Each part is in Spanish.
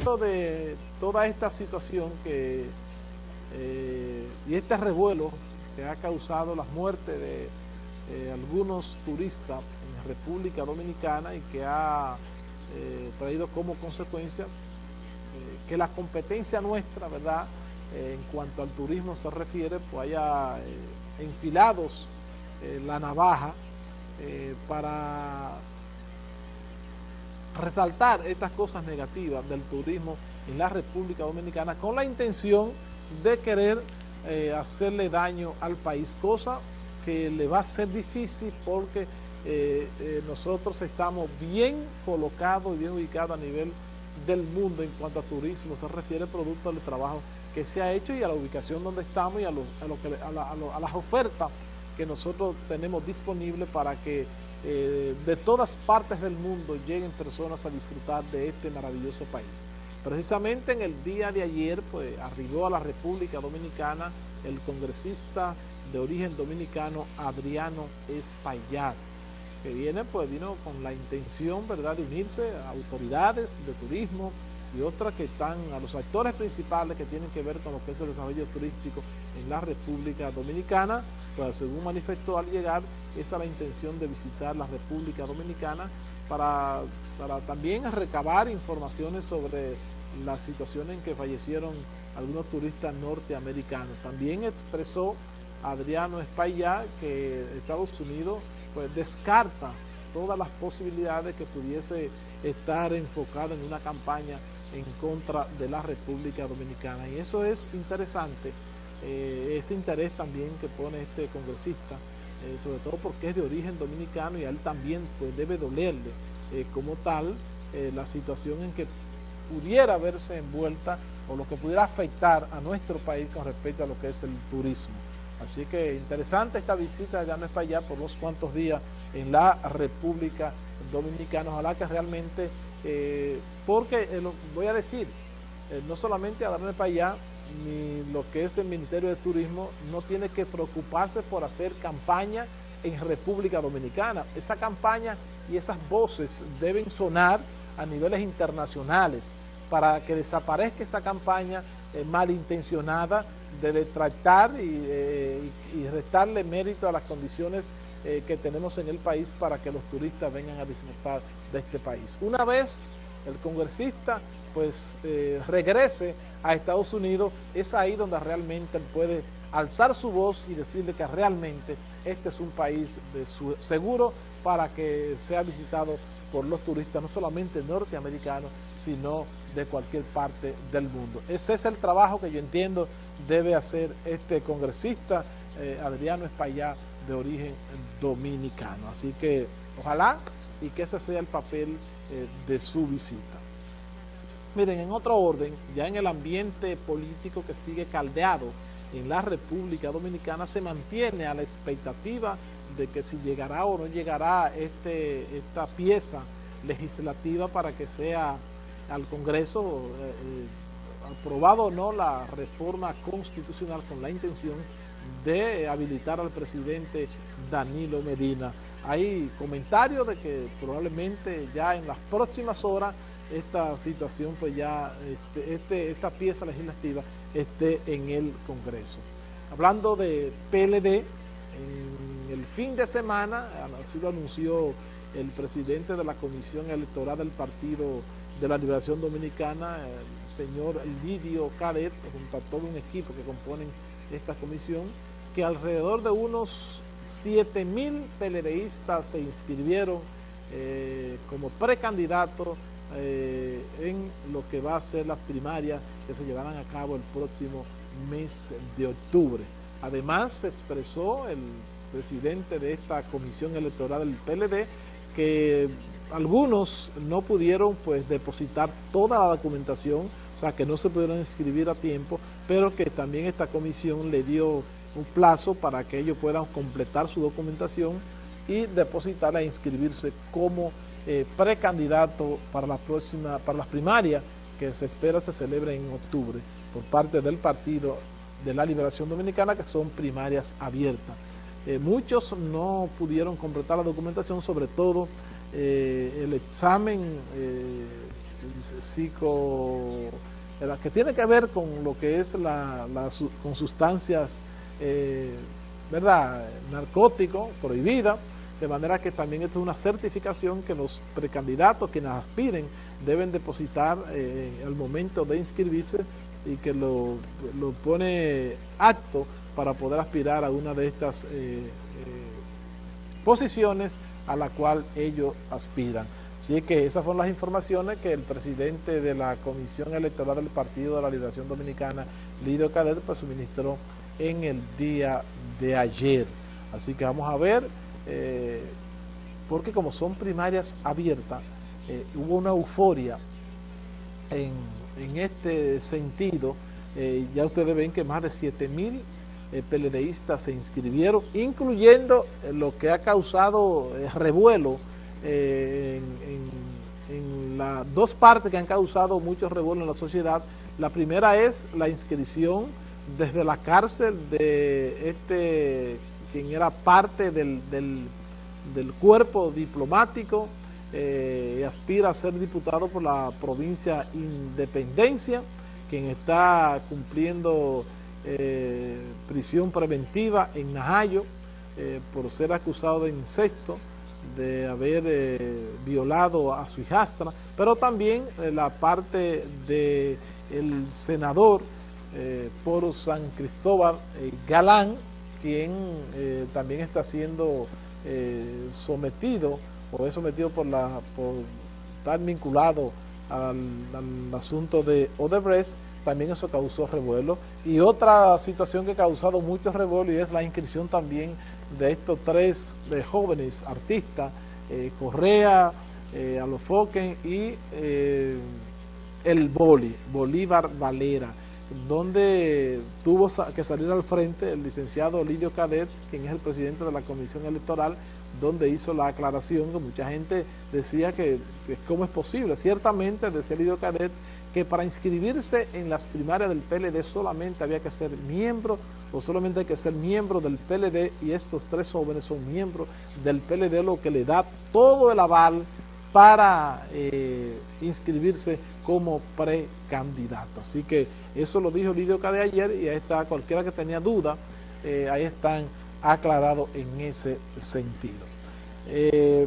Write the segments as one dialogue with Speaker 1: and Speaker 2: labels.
Speaker 1: de toda esta situación que eh, y este revuelo que ha causado la muerte de eh, algunos turistas en República Dominicana y que ha eh, traído como consecuencia que la competencia nuestra, ¿verdad?, en cuanto al turismo se refiere, pues haya enfilados la navaja para resaltar estas cosas negativas del turismo en la República Dominicana con la intención de querer eh, hacerle daño al país, cosa que le va a ser difícil porque eh, eh, nosotros estamos bien colocados y bien ubicados a nivel del mundo en cuanto a turismo. Se refiere producto del trabajo que se ha hecho y a la ubicación donde estamos y a, lo, que, a, las ofertas que nosotros tenemos disponibles para que de todas partes del mundo lleguen personas a disfrutar de este maravilloso país. Precisamente en el día de ayer pues arribó a la República Dominicana el congresista de origen dominicano Adriano Espaillat, que viene pues vino con la intención verdad de unirse a autoridades de turismo y otras que están a los actores principales que tienen que ver con lo que es el desarrollo turístico en la República Dominicana, pues según manifestó al llegar, esa es la intención de visitar la República Dominicana para, para también recabar informaciones sobre la situación en que fallecieron algunos turistas norteamericanos. También expresó Adriano Espaillá que Estados Unidos pues descarta todas las posibilidades que pudiese estar enfocado en una campaña en contra de la República Dominicana. Y eso es interesante, eh, ese interés también que pone este congresista, eh, sobre todo porque es de origen dominicano y a él también pues debe dolerle eh, como tal la situación en que pudiera verse envuelta o lo que pudiera afectar a nuestro país con respecto a lo que es el turismo. Así que interesante esta visita de para allá por unos cuantos días en la República Dominicana. Ojalá que realmente, eh, porque eh, voy a decir, eh, no solamente a para allá, ni lo que es el Ministerio de Turismo no tiene que preocuparse por hacer campaña en República Dominicana. Esa campaña y esas voces deben sonar a niveles internacionales para que desaparezca esa campaña eh, malintencionada de detractar eh, y, restarle mérito a las condiciones eh, que tenemos en el país para que los turistas vengan a disfrutar de este país. Una vez el congresista pues regrese a Estados Unidos, es ahí donde realmente puede alzar su voz y decirle que realmente este es un país seguro para que sea visitado por los turistas, no solamente norteamericanos, sino de cualquier parte del mundo. Ese es el trabajo que yo entiendo debe hacer este congresista, eh, Adriano Espaillá, de origen dominicano. Así que ojalá y que ese sea el papel eh, de su visita. Miren, en otro orden, ya en el ambiente político que sigue caldeado en la República Dominicana, se mantiene a la expectativa de que si llegará o no llegará este, esta pieza legislativa para que sea al Congreso eh, eh, aprobado o no la reforma constitucional con la intención de habilitar al presidente Danilo Medina. Hay comentarios de que probablemente ya en las próximas horas esta situación, pues ya este, este esta pieza legislativa esté en el Congreso. Hablando de PLD, en el fin de semana, así lo anunció el presidente de la Comisión Electoral del Partido de la Liberación Dominicana, el señor Lidio Cadet, junto a todo un equipo que componen esta comisión, que alrededor de unos 7 mil PLDistas se inscribieron eh, como precandidatos eh, en lo que va a ser las primarias que se llevarán a cabo el próximo mes de octubre. Además, se expresó el presidente de esta comisión electoral del PLD que algunos no pudieron pues depositar toda la documentación, o sea que no se pudieron inscribir a tiempo, pero que también esta comisión le dio un plazo para que ellos puedan completar su documentación y depositarla e inscribirse como eh, precandidato para la próxima, para las primarias que se espera se celebre en octubre por parte del Partido de la Liberación Dominicana, que son primarias abiertas. Eh, muchos no pudieron completar la documentación, sobre todo eh, el examen psico, que tiene que ver con lo que es la, con sustancias, ¿verdad?, narcóticos, prohibidas, de manera que también esto es una certificación que los precandidatos, quienes aspiren, deben depositar eh, al momento de inscribirse y que lo, pone apto para poder aspirar a una de estas eh, posiciones a la cual ellos aspiran. Así que esas fueron las informaciones que el presidente de la Comisión Electoral del Partido de la Liberación Dominicana, Lidio Cadet, pues suministró en el día de ayer. Así que vamos a ver, eh, porque como son primarias abiertas, eh, hubo una euforia en, este sentido. Eh, ya ustedes ven que más de 7 mil PLDistas se inscribieron, incluyendo lo que ha causado revuelo en, las dos partes que han causado mucho revuelo en la sociedad. La primera es la inscripción desde la cárcel de este, quien era parte del, del, cuerpo diplomático, eh, aspira a ser diputado por la provincia Independencia, quien está cumpliendo eh, prisión preventiva en Najayo eh, por ser acusado de incesto, de haber eh, violado a su hijastra, pero también la parte del el senador por San Cristóbal Galán, quien también está siendo sometido o es sometido por, la, por estar vinculado al, asunto de Odebrecht, también eso causó revuelo. Y otra situación que ha causado mucho revuelo y es la inscripción también de estos tres eh, jóvenes artistas, eh, Correa, eh, Alofoquen y el Boli, Bolívar Valera, donde tuvo que salir al frente el licenciado Lidio Cadet, quien es el presidente de la Comisión Electoral, donde hizo la aclaración que mucha gente decía que, que cómo es posible. Ciertamente, decía Lidio Cadet, que para inscribirse en las primarias del PLD solamente había que ser miembro o solamente hay que ser miembro del PLD y estos tres jóvenes son miembros del PLD, lo que le da todo el aval para eh, inscribirse como precandidato. Así que eso lo dijo Lidio de ayer y ahí está, cualquiera que tenía duda, eh, ahí están aclarados en ese sentido. Eh,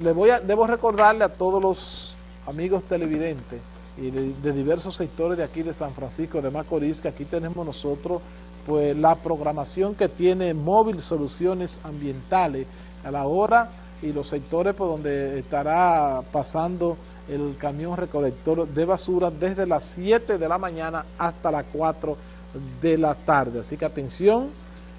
Speaker 1: le voy a, debo recordarle a todos los amigos televidentes y de, diversos sectores de aquí de San Francisco de Macorís, que aquí tenemos nosotros pues la programación que tiene Móvil Soluciones Ambientales a la hora y los sectores por donde estará pasando el camión recolector de basura desde las 7 de la mañana hasta las 4 de la tarde. Así que atención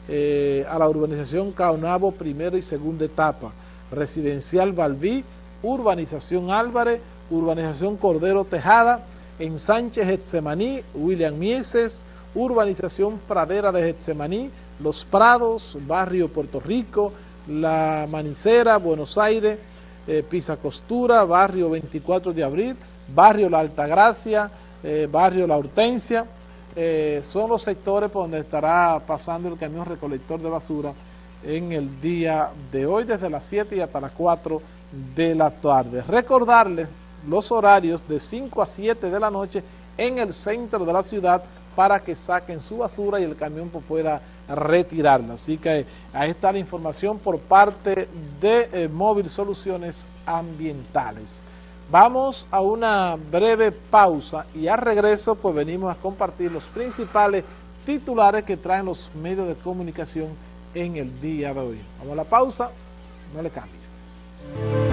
Speaker 1: eh, a la urbanización Caonabo, primera y segunda etapa, residencial Balbí, urbanización Álvarez, Urbanización Cordero Tejada, en Sánchez Getsemaní, William Mieses, Urbanización Pradera de Getsemaní, Los Prados, Barrio Puerto Rico, La Manicera, Buenos Aires, eh, Pisa Costura, Barrio 24 de Abril, Barrio La Altagracia, eh, Barrio La Hortensia, eh, son los sectores por donde estará pasando el camión recolector de basura en el día de hoy, desde las 7 y hasta las 4 de la tarde. Recordarles los horarios de 5 a 7 de la noche en el centro de la ciudad para que saquen su basura y el camión pueda retirarla. Así que ahí está la información por parte de eh, Móvil Soluciones Ambientales. Vamos a una breve pausa y al regreso pues venimos a compartir los principales titulares que traen los medios de comunicación en el día de hoy. Vamos a la pausa, no le cambies.